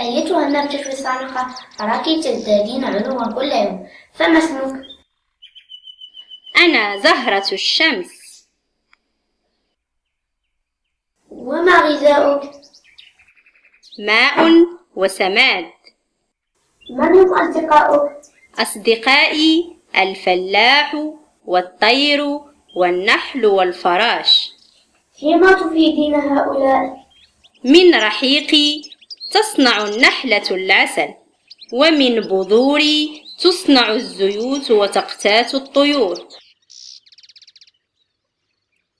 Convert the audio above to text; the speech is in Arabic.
أيتها النبتة الصالحة أراك تزدادين علوا كل يوم فما اسمك؟ أنا زهرة الشمس وما غذاؤك؟ ماء وسماد من هم أصدقاؤك؟ أصدقائي الفلاح والطير والنحل والفراش فيما تفيدين هؤلاء؟ من رحيقي تصنع النحلة العسل ومن بذوري تصنع الزيوت وتقتات الطيور.